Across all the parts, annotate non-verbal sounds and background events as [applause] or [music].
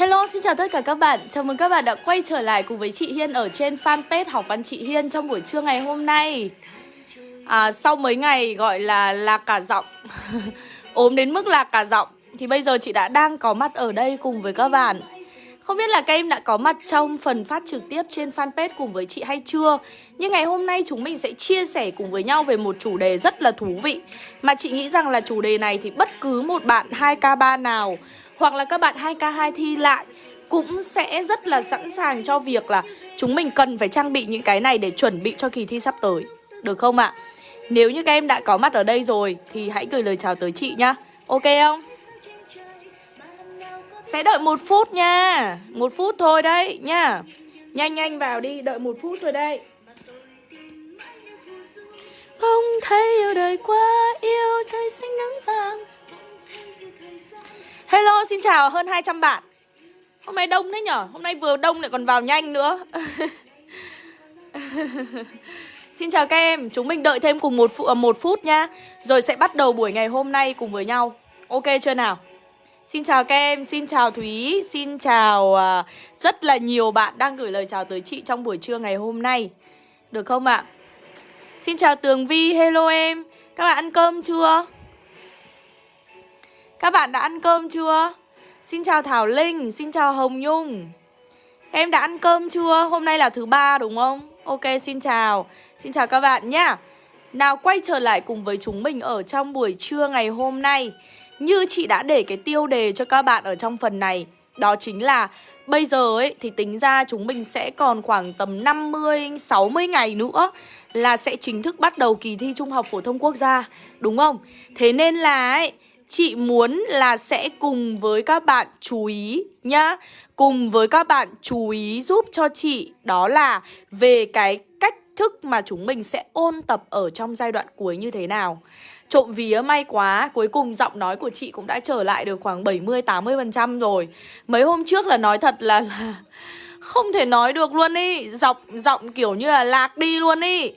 Hello, xin chào tất cả các bạn. Chào mừng các bạn đã quay trở lại cùng với chị Hiên ở trên fanpage Học Văn Chị Hiên trong buổi trưa ngày hôm nay. À, sau mấy ngày gọi là lạc cả giọng, [laughs] ốm đến mức lạc cả giọng, thì bây giờ chị đã đang có mặt ở đây cùng với các bạn. Không biết là các em đã có mặt trong phần phát trực tiếp trên fanpage cùng với chị hay chưa Nhưng ngày hôm nay chúng mình sẽ chia sẻ cùng với nhau về một chủ đề rất là thú vị Mà chị nghĩ rằng là chủ đề này thì bất cứ một bạn 2K3 nào hoặc là các bạn 2K2 thi lại Cũng sẽ rất là sẵn sàng cho việc là Chúng mình cần phải trang bị những cái này để chuẩn bị cho kỳ thi sắp tới. Được không ạ? Nếu như các em đã có mặt ở đây rồi Thì hãy gửi lời chào tới chị nhá. Ok không? Sẽ đợi một phút nha. Một phút thôi đấy nha Nhanh nhanh vào đi, đợi một phút thôi đây Không thấy yêu đời quá yêu trời xanh nắng vàng. Hello, xin chào hơn 200 bạn. Hôm nay đông đấy nhở? Hôm nay vừa đông lại còn vào nhanh nữa. [laughs] Xin chào các em, chúng mình đợi thêm cùng một, phụ ờ, một phút nha Rồi sẽ bắt đầu buổi ngày hôm nay cùng với nhau. Ok chưa nào? Xin chào các em, xin chào Thúy, xin chào uh, rất là nhiều bạn đang gửi lời chào tới chị trong buổi trưa ngày hôm nay. Được không ạ? Xin chào Tường Vi, hello em. Các bạn ăn cơm chưa? Các bạn đã ăn cơm chưa? Xin chào Thảo Linh, xin chào Hồng Nhung Em đã ăn cơm chưa? Hôm nay là thứ ba đúng không? Ok, xin chào Xin chào các bạn nhé Nào quay trở lại cùng với chúng mình ở trong buổi trưa ngày hôm nay như chị đã để cái tiêu đề cho các bạn ở trong phần này Đó chính là Bây giờ ấy thì tính ra chúng mình sẽ còn khoảng tầm 50, 60 ngày nữa Là sẽ chính thức bắt đầu kỳ thi Trung học Phổ thông Quốc gia Đúng không? Thế nên là ấy Chị muốn là sẽ cùng với các bạn chú ý nhá. Cùng với các bạn chú ý giúp cho chị Đó là về cái cách thức mà chúng mình sẽ ôn tập ở trong giai đoạn cuối như thế nào. Trộm vía may quá, cuối cùng giọng nói của chị cũng đã trở lại được khoảng 70-80% rồi. Mấy hôm trước là nói thật là, là không thể nói được luôn ý. Giọng, giọng kiểu như là lạc đi luôn ý.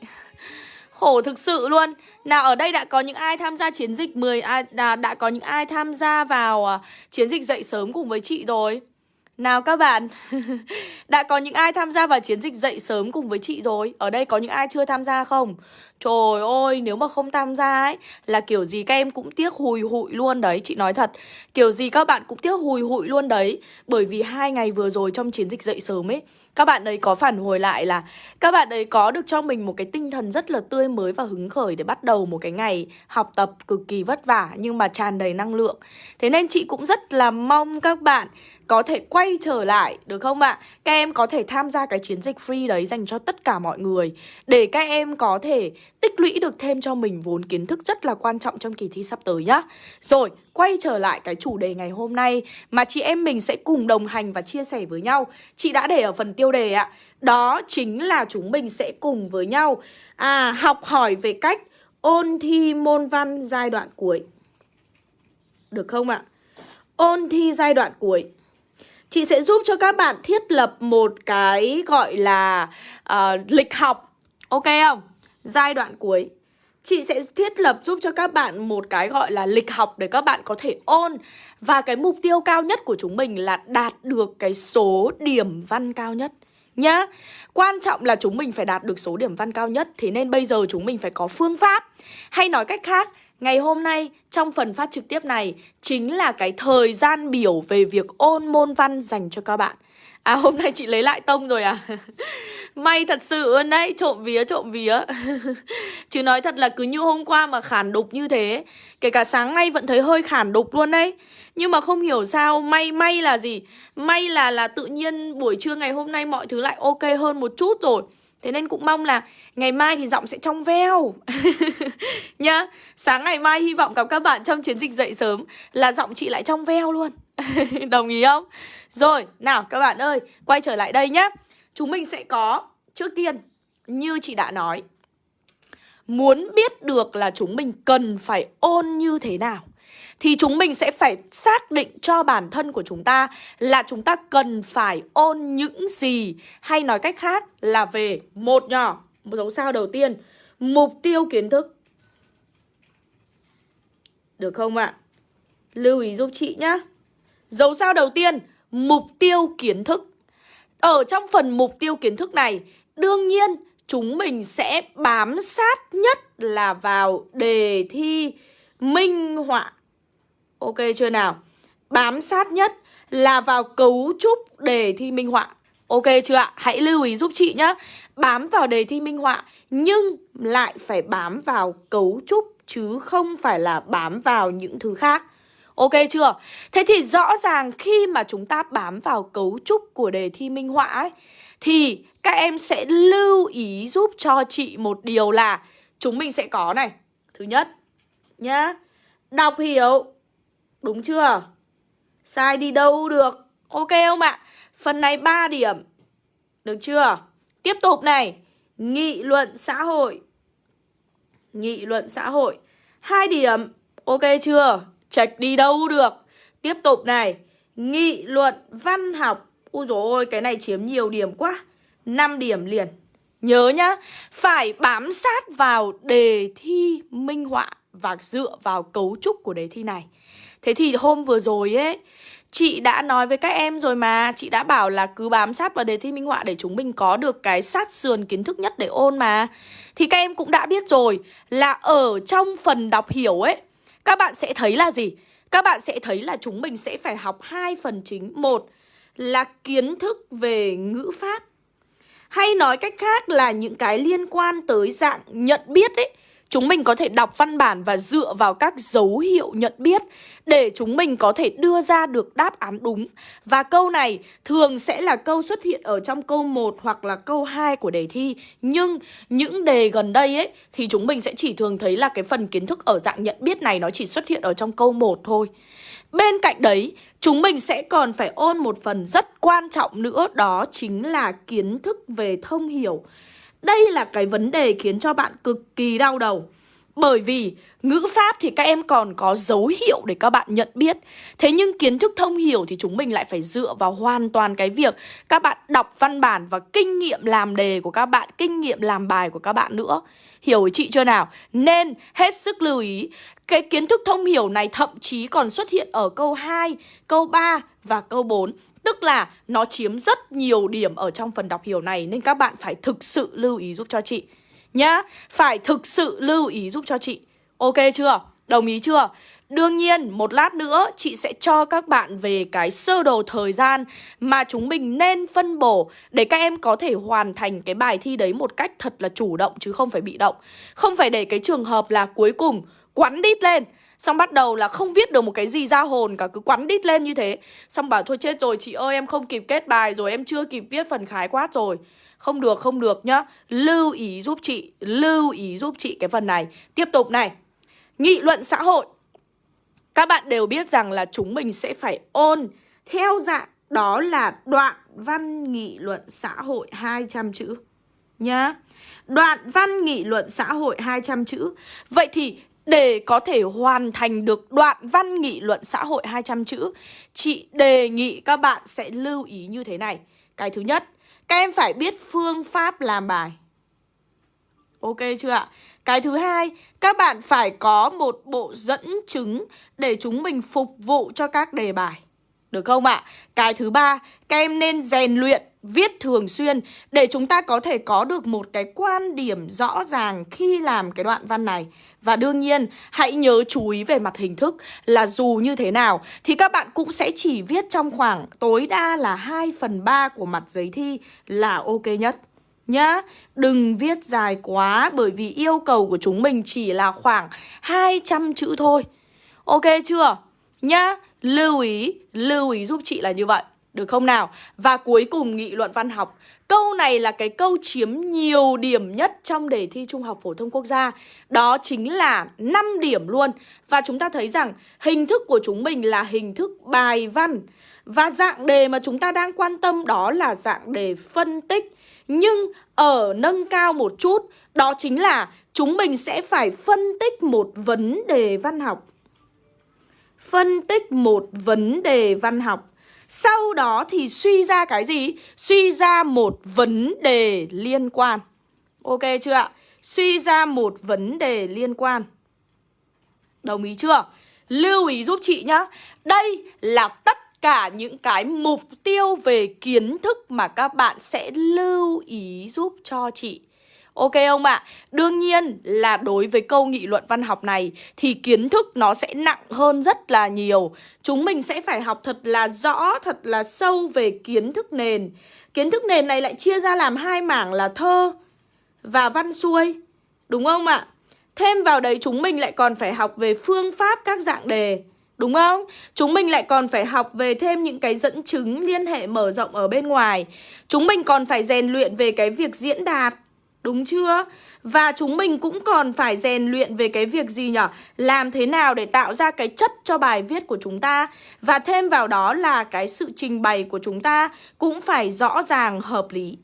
Khổ thực sự luôn Nào ở đây đã có những ai tham gia chiến dịch 10 à, đã, đã có những ai tham gia vào à, chiến dịch dậy sớm cùng với chị rồi nào các bạn, [laughs] đã có những ai tham gia vào chiến dịch dậy sớm cùng với chị rồi? Ở đây có những ai chưa tham gia không? Trời ơi, nếu mà không tham gia ấy Là kiểu gì các em cũng tiếc hùi hụi luôn đấy Chị nói thật Kiểu gì các bạn cũng tiếc hùi hụi luôn đấy Bởi vì hai ngày vừa rồi trong chiến dịch dậy sớm ấy các bạn ấy có phản hồi lại là Các bạn ấy có được cho mình một cái tinh thần rất là tươi mới và hứng khởi Để bắt đầu một cái ngày học tập cực kỳ vất vả Nhưng mà tràn đầy năng lượng. Thế nên chị cũng rất là mong các bạn có thể quay trở lại được không ạ? Các em có thể tham gia cái chiến dịch free đấy dành cho tất cả mọi người để các em có thể tích lũy được thêm cho mình vốn kiến thức rất là quan trọng trong kỳ thi sắp tới nhá. Rồi, quay trở lại cái chủ đề ngày hôm nay mà chị em mình sẽ cùng đồng hành và chia sẻ với nhau. Chị đã để ở phần tiêu đề ạ. Đó chính là chúng mình sẽ cùng với nhau à học hỏi về cách ôn thi môn văn giai đoạn cuối. Được không ạ? Ôn thi giai đoạn cuối. Chị sẽ giúp cho các bạn thiết lập một cái gọi là uh, lịch học. Ok không? Giai đoạn cuối. Chị sẽ thiết lập giúp cho các bạn một cái gọi là lịch học để các bạn có thể ôn Và cái mục tiêu cao nhất của chúng mình là đạt được cái số điểm văn cao nhất nhá. Quan trọng là chúng mình phải đạt được số điểm văn cao nhất Thế nên bây giờ chúng mình phải có phương pháp. Hay nói cách khác Ngày hôm nay, trong phần phát trực tiếp này, chính là cái thời gian biểu về việc ôn môn văn dành cho các bạn. À hôm nay chị lấy lại tông rồi à? [laughs] May thật sự luôn đấy, Trộm vía trộm vía. [laughs] Chứ nói thật là cứ như hôm qua mà khản đục như thế, Kể cả sáng nay vẫn thấy hơi khản đục luôn đấy. Nhưng mà không hiểu sao, May may là gì? May là là tự nhiên buổi trưa ngày hôm nay mọi thứ lại ok hơn một chút rồi. Thế nên cũng mong là ngày mai thì giọng sẽ trong veo. [laughs] Nhá Sáng ngày mai hy vọng gặp các bạn trong chiến dịch dậy sớm Là giọng chị lại trong veo luôn. [laughs] Đồng ý không? Rồi, nào các bạn ơi Quay trở lại đây nhá. Chúng mình sẽ có Trước tiên Như chị đã nói Muốn biết được là chúng mình cần phải ôn như thế nào thì chúng mình sẽ phải xác định cho bản thân của chúng ta là chúng ta cần phải ôn những gì hay nói cách khác là về một nhỏ một dấu sao đầu tiên mục tiêu kiến thức được không ạ lưu ý giúp chị nhá dấu sao đầu tiên mục tiêu kiến thức. Ở trong phần mục tiêu kiến thức này, đương nhiên chúng mình sẽ bám sát nhất là vào đề thi minh họa. Ok chưa nào? Bám sát nhất là vào cấu trúc đề thi minh họa. Ok chưa ạ? Hãy lưu ý giúp chị nhé. Bám vào đề thi minh họa nhưng lại phải bám vào cấu trúc chứ không phải là bám vào những thứ khác. Ok chưa? Thế thì rõ ràng khi mà chúng ta bám vào cấu trúc của đề thi minh họa ấy thì các em sẽ lưu ý giúp cho chị một điều là chúng mình sẽ có này. Thứ nhất nhá, đọc hiểu. Đúng chưa? Sai đi đâu được. Ok không ạ? Phần này 3 điểm. Được chưa? Tiếp tục này, nghị luận xã hội. Nghị luận xã hội. hai điểm. Ok chưa? trạch đi đâu được. Tiếp tục này, nghị luận văn học. Úi dồi ôi, cái này chiếm nhiều điểm quá. 5 điểm liền. Nhớ nhá, phải bám sát vào đề thi minh họa và dựa vào cấu trúc của đề thi này. Thế thì hôm vừa rồi ấy, Chị đã nói với các em rồi mà. Chị đã bảo là cứ bám sát vào đề thi minh họa Để chúng mình có được cái sát sườn kiến thức nhất để ôn mà. Thì các em cũng đã biết rồi Là ở trong phần đọc hiểu ấy Các bạn sẽ thấy là gì? Các bạn sẽ thấy là chúng mình sẽ phải học hai phần chính. Một là kiến thức về ngữ pháp. Hay nói cách khác là những cái liên quan tới dạng nhận biết ấy Chúng mình có thể đọc văn bản và dựa vào các dấu hiệu nhận biết để chúng mình có thể đưa ra được đáp án đúng. Và câu này thường sẽ là câu xuất hiện ở trong câu 1 hoặc là câu 2 của đề thi. Nhưng những đề gần đây ấy thì chúng mình sẽ chỉ thường thấy là cái phần kiến thức ở dạng nhận biết này nó chỉ xuất hiện ở trong câu 1 thôi. Bên cạnh đấy, chúng mình sẽ còn phải ôn một phần rất quan trọng nữa đó chính là kiến thức về thông hiểu. Đây là cái vấn đề khiến cho bạn cực kỳ đau đầu. Bởi vì ngữ pháp thì các em còn có dấu hiệu để các bạn nhận biết. Thế nhưng kiến thức thông hiểu thì chúng mình lại phải dựa vào hoàn toàn cái việc Các bạn đọc văn bản và kinh nghiệm làm đề của các bạn Kinh nghiệm làm bài của các bạn nữa. Hiểu chị chưa nào? Nên hết sức lưu ý Cái kiến thức thông hiểu này thậm chí còn xuất hiện ở câu 2, câu 3 và câu 4 Tức là nó chiếm rất nhiều điểm ở trong phần đọc hiểu này Nên các bạn phải thực sự lưu ý giúp cho chị Nhá Phải thực sự lưu ý giúp cho chị Ok chưa? Đồng ý chưa? Đương nhiên, một lát nữa chị sẽ cho các bạn về cái sơ đồ thời gian mà chúng mình nên phân bổ để các em có thể hoàn thành cái bài thi đấy một cách thật là chủ động chứ không phải bị động. Không phải để cái trường hợp là cuối cùng quắn đít lên Xong bắt đầu là không viết được một cái gì ra hồn, cả Cứ quắn đít lên như thế. Xong bảo, thôi chết rồi, chị ơi, em không kịp kết bài rồi, Em chưa kịp viết phần khái quát rồi. Không được không được nhá. Lưu ý giúp chị, Lưu ý giúp chị cái phần này. Tiếp tục này. Nghị luận xã hội. Các bạn đều biết rằng là chúng mình sẽ phải ôn. Theo dạng đó là đoạn văn nghị luận xã hội 200 chữ Nhá. Đoạn văn nghị luận xã hội 200 chữ. Vậy thì để có thể hoàn thành được đoạn văn nghị luận xã hội 200 chữ Chị đề nghị các bạn sẽ lưu ý như thế này Cái thứ nhất, các em phải biết phương pháp làm bài Ok chưa ạ? Cái thứ hai, các bạn phải có một bộ dẫn chứng để chúng mình phục vụ cho các đề bài được không ạ? Cái thứ ba, các em nên rèn luyện viết thường xuyên để chúng ta có thể có được một cái quan điểm rõ ràng khi làm cái đoạn văn này. Và đương nhiên, hãy nhớ chú ý về mặt hình thức là dù như thế nào thì các bạn cũng sẽ chỉ viết trong khoảng tối đa là 2 phần 3 của mặt giấy thi là ok nhất. Nhá, đừng viết dài quá bởi vì yêu cầu của chúng mình chỉ là khoảng 200 chữ thôi. Ok chưa? Nhá, lưu ý, lưu ý giúp chị là như vậy. Được không nào? Và cuối cùng nghị luận văn học. Câu này là cái câu chiếm nhiều điểm nhất trong đề thi Trung học Phổ thông Quốc gia. Đó chính là 5 điểm luôn. Và chúng ta thấy rằng hình thức của chúng mình là hình thức bài văn. Và dạng đề mà chúng ta đang quan tâm đó là dạng đề phân tích. Nhưng ở nâng cao một chút, Đó chính là chúng mình sẽ phải phân tích một vấn đề văn học. Phân tích một vấn đề văn học sau đó thì suy ra cái gì? Suy ra một vấn đề liên quan. Ok chưa ạ? Suy ra một vấn đề liên quan. Đồng ý chưa? Lưu ý giúp chị nhá. Đây là tất cả những cái mục tiêu về kiến thức mà các bạn sẽ lưu ý giúp cho chị. Ok không ạ? À? Đương nhiên là đối với câu nghị luận văn học này thì kiến thức nó sẽ nặng hơn rất là nhiều. Chúng mình sẽ phải học thật là rõ, thật là sâu về kiến thức nền. Kiến thức nền này lại chia ra làm hai mảng là thơ và văn xuôi. Đúng không ạ? À? Thêm vào đấy chúng mình lại còn phải học về phương pháp các dạng đề Đúng không? Chúng mình lại còn phải học về thêm những cái dẫn chứng liên hệ mở rộng ở bên ngoài Chúng mình còn phải rèn luyện về cái việc diễn đạt Đúng chưa? Và chúng mình cũng còn phải rèn luyện về cái việc gì nhở? Làm thế nào để tạo ra cái chất cho bài viết của chúng ta Và thêm vào đó là cái sự trình bày của chúng ta cũng phải rõ ràng, hợp lý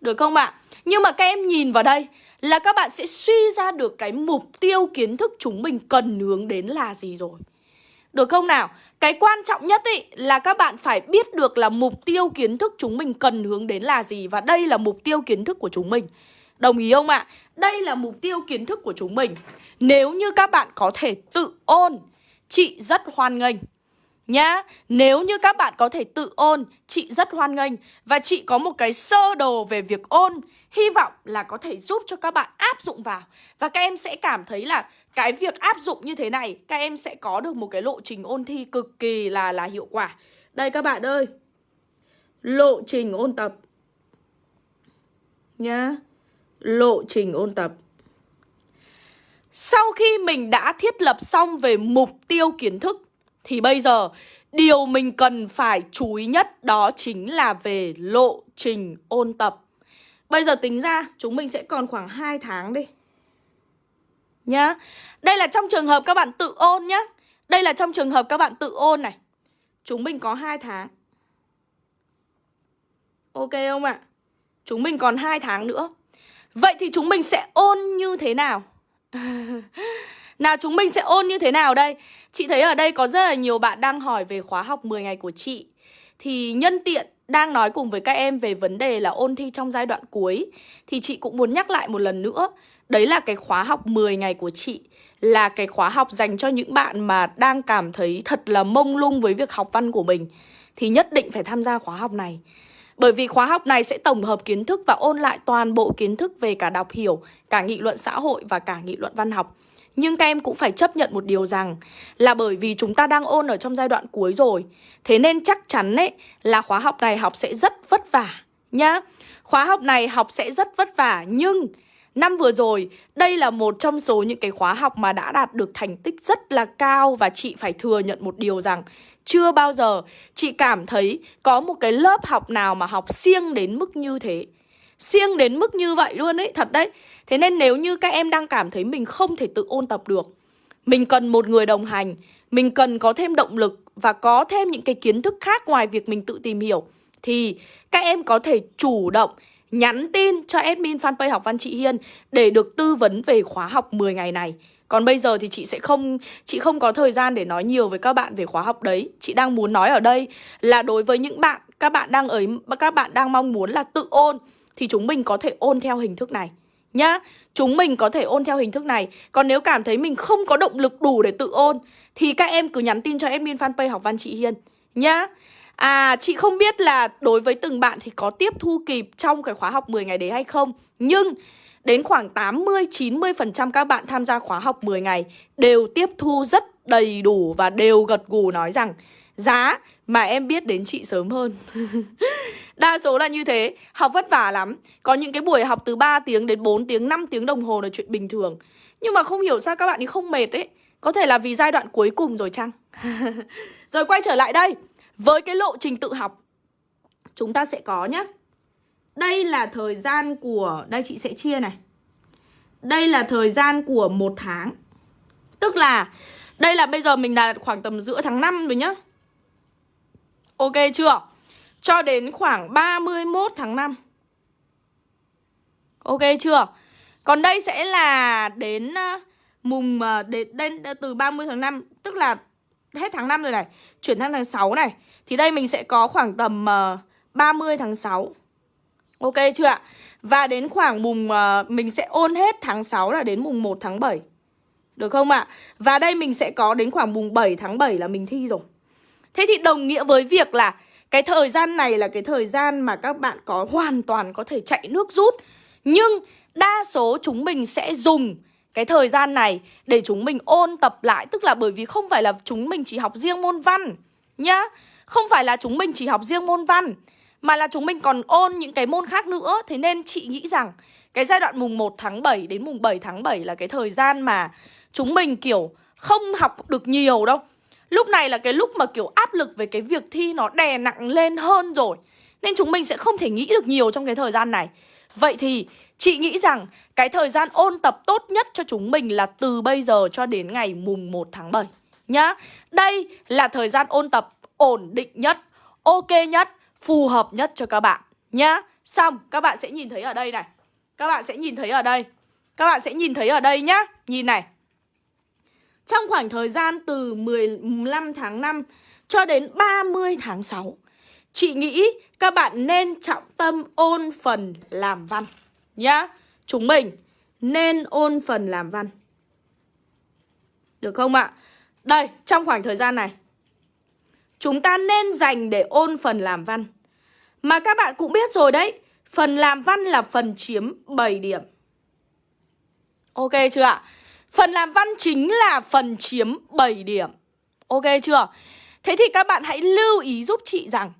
Được không ạ? Nhưng mà các em nhìn vào đây là các bạn sẽ suy ra được cái mục tiêu kiến thức chúng mình cần hướng đến là gì rồi được không nào? Cái quan trọng nhất ý là các bạn phải biết được là mục tiêu kiến thức chúng mình cần hướng đến là gì Và đây là mục tiêu kiến thức của chúng mình Đồng ý không ạ? À? Đây là mục tiêu kiến thức của chúng mình. Nếu như các bạn có thể tự ôn Chị rất hoan nghênh. Nhá, nếu như các bạn có thể tự ôn, chị rất hoan nghênh. Và chị có một cái sơ đồ về việc ôn Hy vọng là có thể giúp cho các bạn áp dụng vào. Và các em sẽ cảm thấy là cái việc áp dụng như thế này Các em sẽ có được một cái lộ trình ôn thi cực kỳ là là hiệu quả. Đây các bạn ơi. Lộ trình ôn tập. Nhá. Lộ trình ôn tập Sau khi mình đã thiết lập xong về mục tiêu kiến thức, thì bây giờ, điều mình cần phải chú ý nhất đó chính là về lộ trình ôn tập. Bây giờ tính ra, chúng mình sẽ còn khoảng 2 tháng đi. Nhá. Đây là trong trường hợp các bạn tự ôn nhá. Đây là trong trường hợp các bạn tự ôn này. Chúng mình có 2 tháng. Ok không ạ? Chúng mình còn 2 tháng nữa. Vậy thì chúng mình sẽ ôn như thế nào? [laughs] Nào, chúng mình sẽ ôn như thế nào đây? Chị thấy ở đây có rất là nhiều bạn đang hỏi về khóa học 10 ngày của chị. Thì nhân tiện đang nói cùng với các em về vấn đề là ôn thi trong giai đoạn cuối. Thì chị cũng muốn nhắc lại một lần nữa. Đấy là cái khóa học 10 ngày của chị Là cái khóa học dành cho những bạn mà đang cảm thấy thật là mông lung với việc học văn của mình. Thì nhất định phải tham gia khóa học này bởi vì khóa học này sẽ tổng hợp kiến thức và ôn lại toàn bộ kiến thức về cả đọc hiểu, cả nghị luận xã hội và cả nghị luận văn học. Nhưng các em cũng phải chấp nhận một điều rằng là bởi vì chúng ta đang ôn ở trong giai đoạn cuối rồi. Thế nên chắc chắn ấy là khóa học này học sẽ rất vất vả nhá. Khóa học này học sẽ rất vất vả nhưng năm vừa rồi đây là một trong số những cái khóa học mà đã đạt được thành tích rất là cao và chị phải thừa nhận một điều rằng chưa bao giờ chị cảm thấy có một cái lớp học nào mà học siêng đến mức như thế. Siêng đến mức như vậy luôn ấy, thật đấy. Thế nên nếu như các em đang cảm thấy mình không thể tự ôn tập được Mình cần một người đồng hành Mình cần có thêm động lực Và có thêm những cái kiến thức khác ngoài việc mình tự tìm hiểu Thì các em có thể chủ động nhắn tin cho admin fanpage học văn chị Hiên Để được tư vấn về khóa học 10 ngày này còn bây giờ thì chị sẽ không, chị không có thời gian để nói nhiều với các bạn về khóa học đấy. Chị đang muốn nói ở đây là đối với những bạn, các bạn đang ở các bạn đang mong muốn là tự ôn thì chúng mình có thể ôn theo hình thức này nhá. Chúng mình có thể ôn theo hình thức này. Còn nếu cảm thấy mình không có động lực đủ để tự ôn thì các em cứ nhắn tin cho admin fanpage học văn chị Hiên nhá. À, chị không biết là đối với từng bạn thì có tiếp thu kịp trong cái khóa học 10 ngày đấy hay không. Nhưng đến khoảng 80-90% các bạn tham gia khóa học 10 ngày đều tiếp thu rất đầy đủ và đều gật gù nói rằng giá mà em biết đến chị sớm hơn. [laughs] Đa số là như thế. Học vất vả lắm. Có những cái buổi học từ 3 tiếng đến 4 tiếng 5 tiếng đồng hồ là chuyện bình thường. Nhưng mà không hiểu sao các bạn ấy không mệt ấy. Có thể là vì giai đoạn cuối cùng rồi chăng? [laughs] Rồi quay trở lại đây. Với cái lộ trình tự học Chúng ta sẽ có nhé Đây là thời gian của Đây chị sẽ chia này. Đây là thời gian của một tháng. Tức là Đây là bây giờ mình là khoảng tầm giữa tháng 5 rồi nhá. Ok chưa? Cho đến khoảng 31 tháng 5 Ok chưa? Còn đây sẽ là đến ờ, mùng ờ, đến, đến từ 30 tháng 5 Tức là hết tháng 5 rồi này Chuyển sang tháng 6 này Thì đây mình sẽ có khoảng tầm ờ, uh, 30 tháng 6 Ok chưa ạ? Và đến khoảng mùng uh, mình sẽ ôn hết tháng 6 là đến mùng 1 tháng 7 Được không ạ? Và đây mình sẽ có đến khoảng mùng 7 tháng 7 là mình thi rồi Thế thì đồng nghĩa với việc là cái thời gian này là cái thời gian mà các bạn có hoàn toàn có thể chạy nước rút Nhưng đa số chúng mình sẽ dùng cái thời gian này để chúng mình ôn tập lại, Tức là bởi vì không phải là chúng mình chỉ học riêng môn văn nhá. Không phải là chúng mình chỉ học riêng môn văn, Mà là chúng mình còn ôn những cái môn khác nữa. Thế nên chị nghĩ rằng cái giai đoạn mùng 1 tháng 7 đến mùng 7 tháng 7 là cái thời gian mà chúng mình, kiểu, không học được nhiều đâu. Lúc này là cái lúc mà, kiểu, áp lực về cái việc thi nó đè nặng lên hơn rồi. Nên chúng mình sẽ không thể nghĩ được nhiều trong cái thời gian này. Vậy thì chị nghĩ rằng cái thời gian ôn tập tốt nhất cho chúng mình là từ bây giờ cho đến ngày mùng 1 tháng 7 Nhá. Đây là thời gian ôn tập ổn định nhất, ok nhất, phù hợp nhất cho các bạn Nhá. Xong các bạn sẽ nhìn thấy ở đây này. Các bạn sẽ nhìn thấy ở đây. Các bạn sẽ nhìn thấy ở đây nhá. Nhìn này. Trong khoảng thời gian từ 15 tháng 5 cho đến 30 tháng 6 Chị nghĩ các bạn nên trọng tâm ôn phần làm văn Nhá Chúng mình nên ôn phần làm văn Được không ạ? Đây, trong khoảng thời gian này Chúng ta nên dành để ôn phần làm văn Mà các bạn cũng biết rồi đấy Phần làm văn là phần chiếm 7 điểm Ok chưa ạ? Phần làm văn chính là phần chiếm 7 điểm Ok chưa? Thế thì các bạn hãy lưu ý giúp chị rằng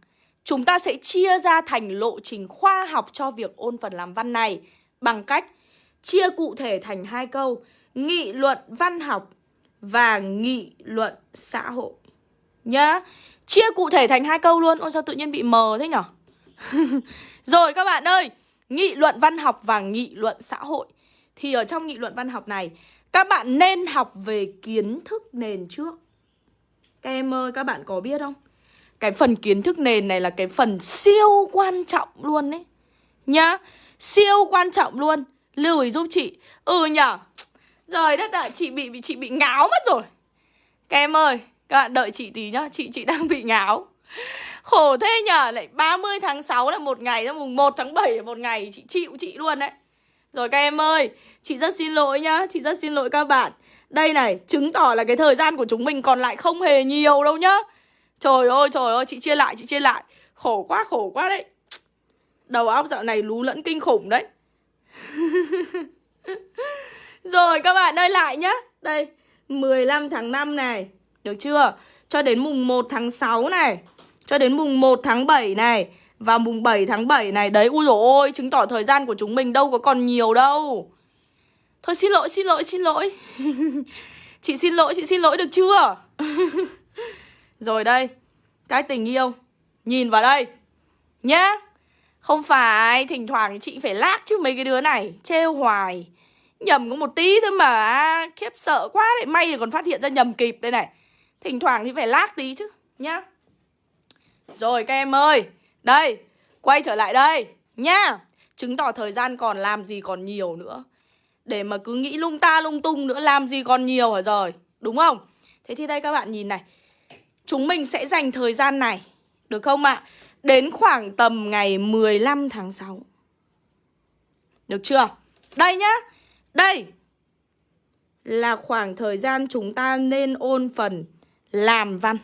Chúng ta sẽ chia ra thành lộ trình khoa học cho việc ôn phần làm văn này. Bằng cách chia cụ thể thành hai câu Nghị luận văn học và nghị luận xã hội. Nhá. Chia cụ thể thành hai câu luôn Ôi sao tự nhiên bị mờ thế nhở? [laughs] Rồi các bạn ơi Nghị luận văn học và nghị luận xã hội. Thì ở trong nghị luận văn học này các bạn nên học về kiến thức nền trước. Các em ơi, các bạn có biết không? Cái phần kiến thức nền này là cái phần siêu quan trọng luôn đấy Nhá Siêu quan trọng luôn. Lưu ý giúp chị. Ừ nhở Rồi đất ạ, chị bị chị bị ngáo mất rồi. Các em ơi, các bạn đợi chị tí nhá Chị chị đang bị ngáo. Khổ thế nhở Lại 30 tháng 6 là một ngày Mùng 1 tháng 7 là một ngày Chị chịu chị luôn đấy. Rồi các em ơi, chị rất xin lỗi nhá, chị rất xin lỗi các bạn. Đây này, chứng tỏ là cái thời gian của chúng mình còn lại không hề nhiều đâu nhá. Trời ơi, trời ơi, chị chia lại, chị chia lại. Khổ quá, khổ quá đấy. Đầu óc dạo này lú lẫn kinh khủng đấy. [laughs] Rồi các bạn ơi lại nhá. Đây, 15 tháng 5 này Được chưa? Cho đến mùng 1 tháng 6 này Cho đến mùng 1 tháng 7 này Và mùng 7 tháng 7 này Đấy, ui dồi ôi, chứng tỏ thời gian của chúng mình đâu có còn nhiều đâu. Thôi xin lỗi, xin lỗi, xin lỗi. [laughs] Chị xin lỗi, chị xin lỗi được chưa? [laughs] Rồi đây Cái tình yêu Nhìn vào đây. Nhá Không phải Thỉnh thoảng chị phải lác chứ mấy cái đứa này Trêu hoài. Nhầm có một tí thôi mà Khiếp sợ quá đấy. May thì còn phát hiện ra nhầm kịp đây này. Thỉnh thoảng thì phải lác tí chứ Nhá. Rồi các em ơi đây, quay trở lại đây Nhá. Chứng tỏ thời gian còn làm gì còn nhiều nữa. Để mà cứ nghĩ lung ta lung tung nữa Làm gì còn nhiều hả rồi? Đúng không? Thế thì đây các bạn nhìn này Chúng mình sẽ dành thời gian này Được không ạ? Đến khoảng tầm ngày 15 tháng 6 Được chưa? Đây nhá. Đây Là khoảng thời gian chúng ta nên ôn phần Làm văn.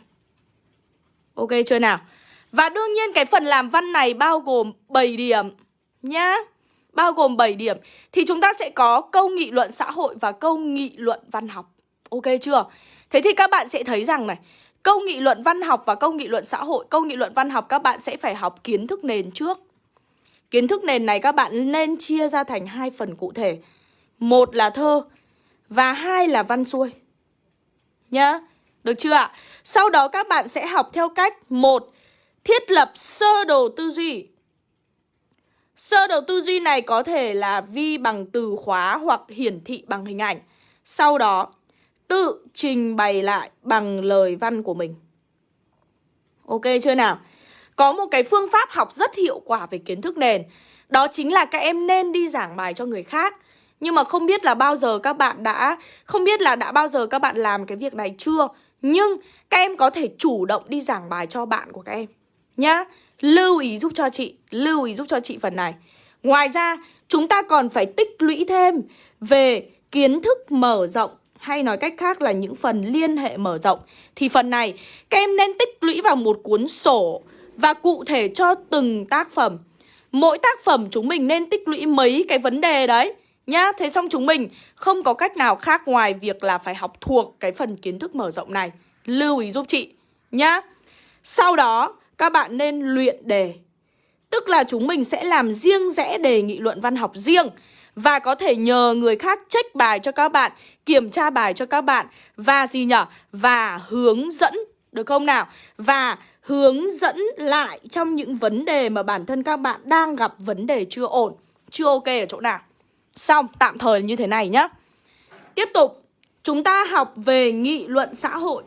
Ok chưa nào? Và đương nhiên cái phần làm văn này bao gồm 7 điểm nhá. Bao gồm 7 điểm. Thì chúng ta sẽ có câu nghị luận xã hội và câu nghị luận văn học. Ok chưa? Thế thì các bạn sẽ thấy rằng này, câu nghị luận văn học và câu nghị luận xã hội, câu nghị luận văn học các bạn sẽ phải học kiến thức nền trước. Kiến thức nền này các bạn nên chia ra thành hai phần cụ thể. Một là thơ và hai là văn xuôi. Nhá. Được chưa ạ? Sau đó các bạn sẽ học theo cách một Thiết lập sơ đồ tư duy Sơ đồ tư duy này có thể là vi bằng từ khóa hoặc hiển thị bằng hình ảnh Sau đó tự trình bày lại bằng lời văn của mình. Ok chưa nào? Có một cái phương pháp học rất hiệu quả về kiến thức nền. Đó chính là các em nên đi giảng bài cho người khác. Nhưng mà không biết là bao giờ các bạn đã, Không biết là đã bao giờ các bạn làm cái việc này chưa? Nhưng các em có thể chủ động đi giảng bài cho bạn của các em, nhá. Lưu ý giúp cho chị, Lưu ý giúp cho chị phần này. Ngoài ra, chúng ta còn phải tích lũy thêm Về kiến thức mở rộng hay nói cách khác là những phần liên hệ mở rộng thì phần này, các em nên tích lũy vào một cuốn sổ và cụ thể cho từng tác phẩm. Mỗi tác phẩm chúng mình nên tích lũy mấy cái vấn đề đấy nhá. Thế xong chúng mình không có cách nào khác ngoài việc là phải học thuộc cái phần kiến thức mở rộng này. Lưu ý giúp chị, nhá. Sau đó, các bạn nên luyện đề. Tức là chúng mình sẽ làm riêng rẽ đề nghị luận văn học riêng và có thể nhờ người khác check bài cho các bạn, kiểm tra bài cho các bạn và gì nhở? Và hướng dẫn được không nào? Và hướng dẫn lại trong những vấn đề mà bản thân các bạn đang gặp vấn đề chưa ổn, chưa ok ở chỗ nào. Xong, tạm thời như thế này nhá. Tiếp tục, chúng ta học về nghị luận xã hội.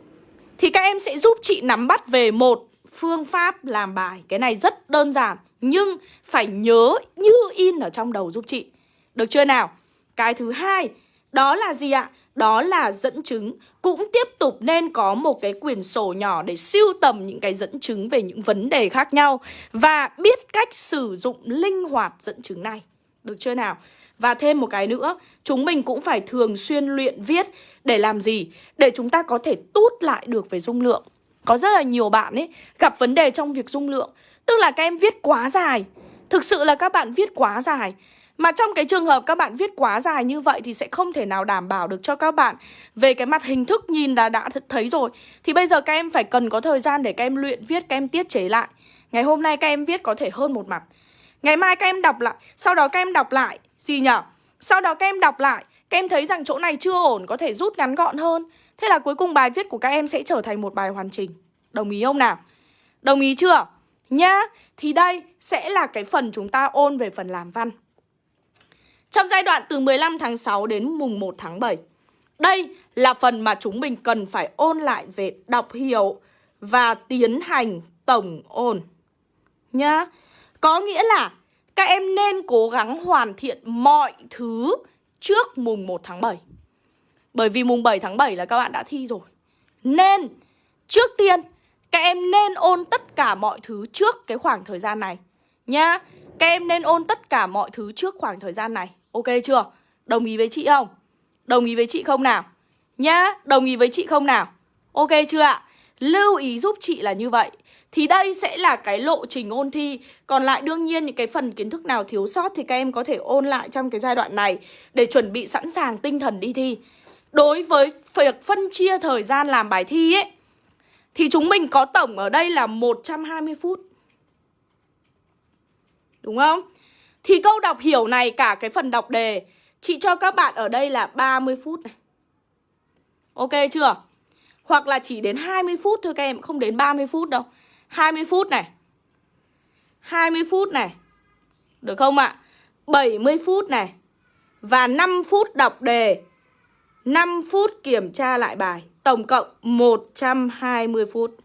Thì các em sẽ giúp chị nắm bắt về một phương pháp làm bài. Cái này rất đơn giản, nhưng phải nhớ như in ở trong đầu giúp chị. Được chưa nào? Cái thứ hai, đó là gì ạ? Đó là dẫn chứng Cũng tiếp tục nên có một cái quyển sổ nhỏ để siêu tầm những cái dẫn chứng về những vấn đề khác nhau Và biết cách sử dụng linh hoạt dẫn chứng này Được chưa nào? Và thêm một cái nữa, chúng mình cũng phải thường xuyên luyện viết để làm gì? Để chúng ta có thể tút lại được về dung lượng. Có rất là nhiều bạn ấy gặp vấn đề trong việc dung lượng. Tức là các em viết quá dài. Thực sự là các bạn viết quá dài. Mà trong cái trường hợp các bạn viết quá dài như vậy thì sẽ không thể nào đảm bảo được cho các bạn về cái mặt hình thức nhìn là đã thấy rồi. Thì bây giờ các em phải cần có thời gian để các em luyện viết, các em tiết chế lại. Ngày hôm nay các em viết có thể hơn một mặt. Ngày mai các em đọc lại, sau đó các em đọc lại gì nhở? Sau đó các em đọc lại, các em thấy rằng chỗ này chưa ổn có thể rút ngắn gọn hơn. Thế là cuối cùng bài viết của các em sẽ trở thành một bài hoàn chỉnh. Đồng ý không nào? Đồng ý chưa? Nhá, thì đây sẽ là cái phần chúng ta ôn về phần làm văn. Trong giai đoạn từ 15 tháng 6 đến mùng 1 tháng 7 Đây là phần mà chúng mình cần phải ôn lại về đọc hiểu và tiến hành tổng ôn. Nhá, Có nghĩa là các em nên cố gắng hoàn thiện mọi thứ trước mùng 1 tháng 7 Bởi vì mùng 7 tháng 7 là các bạn đã thi rồi. Nên, trước tiên, các em nên ôn tất cả mọi thứ trước cái khoảng thời gian này. Nhá, Các em nên ôn tất cả mọi thứ trước khoảng thời gian này. Ok chưa? Đồng ý với chị không? Đồng ý với chị không nào? Nhá, đồng ý với chị không nào? Ok chưa ạ? Lưu ý giúp chị là như vậy Thì đây sẽ là cái lộ trình ôn thi Còn lại đương nhiên những cái phần kiến thức nào thiếu sót Thì các em có thể ôn lại trong cái giai đoạn này Để chuẩn bị sẵn sàng tinh thần đi thi Đối với việc phân chia thời gian làm bài thi ấy Thì chúng mình có tổng ở đây là 120 phút Đúng không? Thì câu đọc hiểu này cả cái phần đọc đề. Chị cho các bạn ở đây là 30 phút này. Ok chưa? Hoặc là chỉ đến 20 phút thôi các em, Không đến 30 phút đâu. 20 phút này. 20 phút này. Được không ạ? 70 phút này. Và 5 phút đọc đề. 5 phút kiểm tra lại bài. Tổng cộng 120 phút.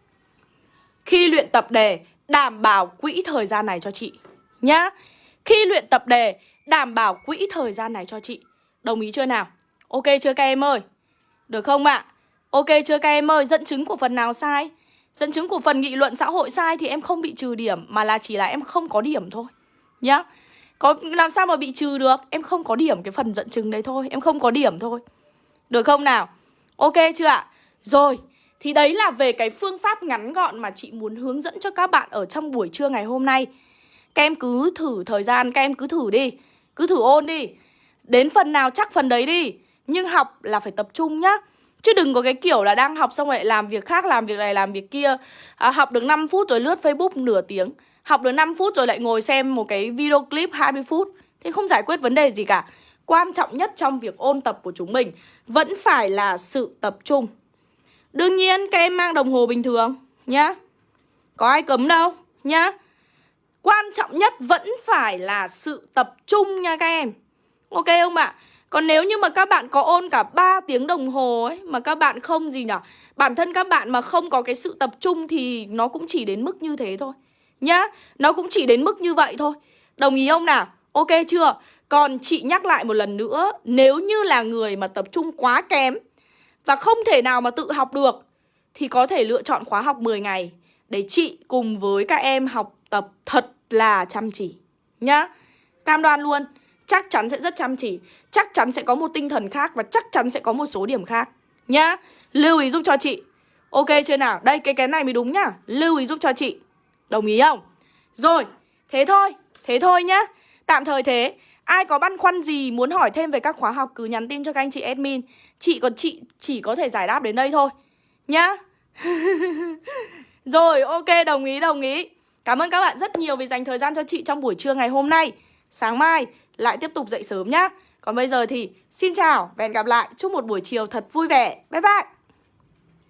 Khi luyện tập đề, Đảm bảo quỹ thời gian này cho chị Nhá khi luyện tập đề, Đảm bảo quỹ thời gian này cho chị Đồng ý chưa nào? Ok chưa các em ơi? Được không ạ? À? Ok chưa các em ơi? Dẫn chứng của phần nào sai? Dẫn chứng của phần nghị luận xã hội sai thì em không bị trừ điểm, Mà là chỉ là em không có điểm thôi Nhá có, làm sao mà bị trừ được Em không có điểm cái phần dẫn chứng đấy thôi Em không có điểm thôi Được không nào Ok chưa ạ Rồi, Thì đấy là về cái phương pháp ngắn gọn mà chị muốn hướng dẫn cho các bạn ở trong buổi trưa ngày hôm nay các em cứ thử thời gian, các em cứ thử đi. Cứ thử ôn đi. Đến phần nào chắc phần đấy đi. Nhưng học là phải tập trung nhá. Chứ đừng có cái kiểu là đang học xong rồi làm việc khác, làm việc này, làm việc kia. À, Học được 5 phút rồi lướt Facebook nửa tiếng. Học được 5 phút rồi lại ngồi xem một cái video clip 20 phút. Thì không giải quyết vấn đề gì cả. Quan trọng nhất trong việc ôn tập của chúng mình Vẫn phải là sự tập trung. Đương nhiên các em mang đồng hồ bình thường nhá. Có ai cấm đâu nhá. Quan trọng nhất vẫn phải là sự tập trung nha các em Ok không ạ? Còn nếu như mà các bạn có ôn cả 3 tiếng đồng hồ ấy, Mà các bạn không gì nhở Bản thân các bạn mà không có cái sự tập trung Thì nó cũng chỉ đến mức như thế thôi Nhá, Nó cũng chỉ đến mức như vậy thôi Đồng ý không nào? Ok chưa? Còn chị nhắc lại một lần nữa, Nếu như là người mà tập trung quá kém Và không thể nào mà tự học được, Thì có thể lựa chọn khóa học 10 ngày để chị cùng với các em học tập thật là chăm chỉ, Nhá. Cam đoan luôn, chắc chắn sẽ rất chăm chỉ, Chắc chắn sẽ có một tinh thần khác Và chắc chắn sẽ có một số điểm khác, Nhá. Lưu ý giúp cho chị. Ok chưa nào? Đây, cái cái này mới đúng nhá. Lưu ý giúp cho chị. Đồng ý không? Rồi, Thế thôi Thế thôi nhá. Tạm thời thế. Ai có băn khoăn gì, muốn hỏi thêm về các khóa học cứ nhắn tin cho các anh chị admin. Chị còn chị chỉ có thể giải đáp đến đây thôi, Nhá. [laughs] Rồi, ok, đồng ý đồng ý. Cảm ơn các bạn rất nhiều vì dành thời gian cho chị trong buổi trưa ngày hôm nay. Sáng mai, lại tiếp tục dậy sớm nhá. Còn bây giờ thì xin chào và hẹn gặp lại. Chúc một buổi chiều thật vui vẻ. Bye bye.